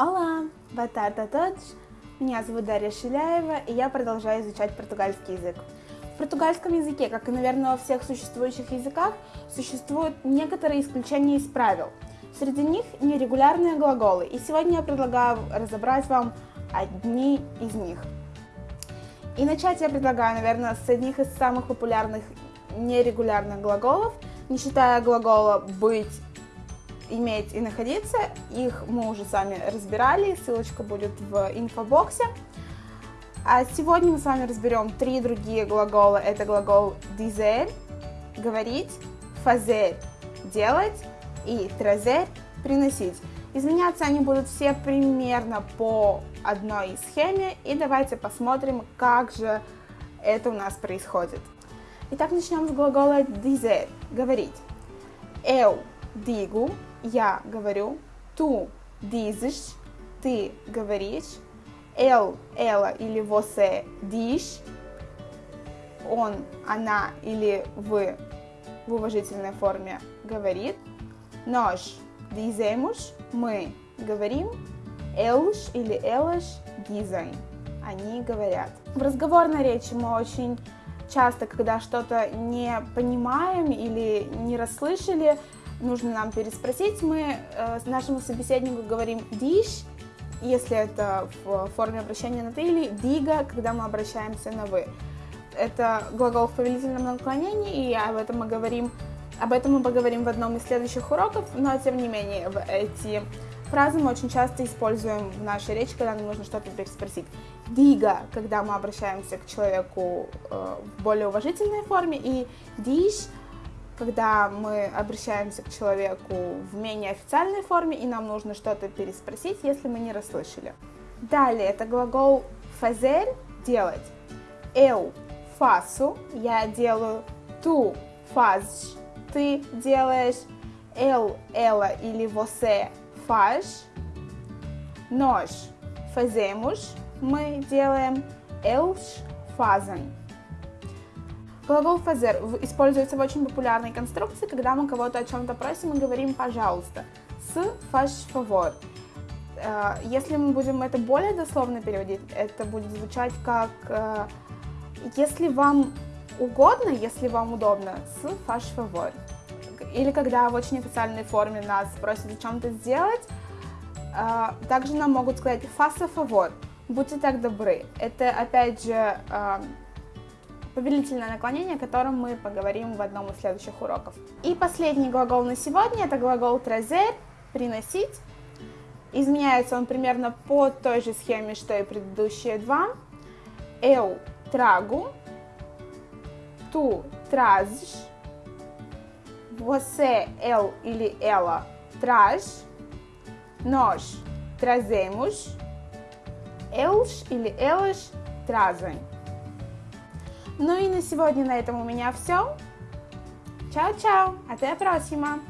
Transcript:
Olá, boa tarde a todos. Меня зовут Дарья Шиляева, и я продолжаю изучать португальский язык. В португальском языке, как и, наверное, во всех существующих языках, существуют некоторые исключения из правил. Среди них нерегулярные глаголы, и сегодня я предлагаю разобрать вам одни из них. И начать я предлагаю, наверное, с одних из самых популярных нерегулярных глаголов, не считая глагола «быть», иметь и находиться. Их мы уже сами разбирали, ссылочка будет в инфобоксе. А сегодня мы с вами разберем три другие глагола. Это глагол dizer, говорить, fazer, делать и trazer, приносить. Изменяться они будут все примерно по одной схеме. И давайте посмотрим, как же это у нас происходит. Итак, начнем с глагола dizer, говорить. Eu digo, я говорю, tu dizes, ты говоришь, ele, ela или você diz, он, она или вы в уважительной форме говорит, nós dizemos, мы говорим, eles или elas dizem, они говорят. В разговорной речи мы очень часто, когда что-то не понимаем или не расслышали, нужно нам переспросить, мы э, нашему собеседнику говорим «диш», если это в форме обращения на «ты», или «дига», когда мы обращаемся на «вы». Это глагол в повелительном наклонении, и об этом мы говорим, об этом мы поговорим в одном из следующих уроков, но тем не менее эти фразы мы очень часто используем в нашей речи, когда нам нужно что-то переспросить. Дига, когда мы обращаемся к человеку э, в более уважительной форме, и диш, когда мы обращаемся к человеку в менее официальной форме, и нам нужно что-то переспросить, если мы не расслышали. Далее, это глагол fazer – делать. Eu faço – я делаю. Tu fazes – ты делаешь. Ele, ela или você faz. Nós fazemos – мы делаем. Eles fazem. Глагол fazer используется в очень популярной конструкции, когда мы кого-то о чем-то просим и говорим «пожалуйста». С faz favor. Э, если мы будем это более дословно переводить, это будет звучать как э, «если вам угодно, если вам удобно, с faz favor». Или когда в очень официальной форме нас просят о чем-то сделать, э, также нам могут сказать «faça favor», «будьте так добры». Это, опять же, повелительное наклонение, о котором мы поговорим в одном из следующих уроков. И последний глагол на сегодня, это глагол trazer, приносить. Изменяется он примерно по той же схеме, что и предыдущие два. Eu trago, tu trazes, você, ele или ela traz, nós trazemos, eles или elas trazem. Ну и на сегодня на этом у меня все. Чао-чао, até a próxima!